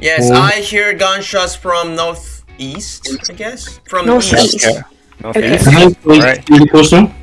Yes, Oh. I hear gunshots from northeast, I guess? From Northeast. east. Okay. Northeast.